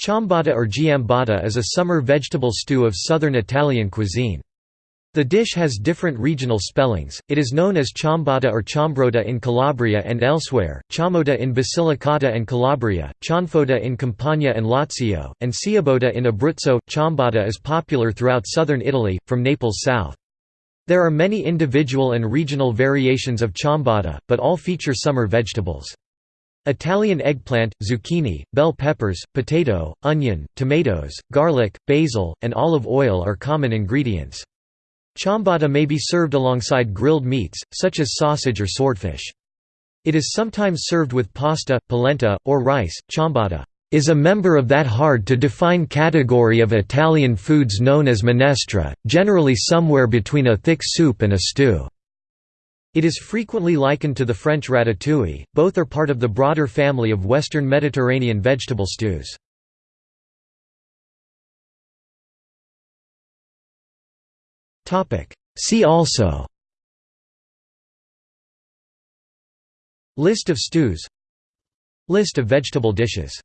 Ciambotta or giambotta is a summer vegetable stew of southern Italian cuisine. The dish has different regional spellings, it is known as ciambotta or ciambrotta in Calabria and elsewhere, ciammotta in Basilicata and Calabria, cianfotta in Campania and Lazio, and ciabotta in Abruzzo. Ciambotta is popular throughout southern Italy, from Naples south. There are many individual and regional variations of ciambotta, but all feature summer vegetables. Italian eggplant, zucchini, bell peppers, potato, onion, tomatoes, garlic, basil, and olive oil are common ingredients. Ciambotta may be served alongside grilled meats, such as sausage or swordfish. It is sometimes served with pasta, polenta, or rice. Ciambotta is a member of that hard-to-define category of Italian foods known as minestra, generally somewhere between a thick soup and a stew. It is frequently likened to the French ratatouille, both are part of the broader family of Western Mediterranean vegetable stews. See also List of stews List of vegetable dishes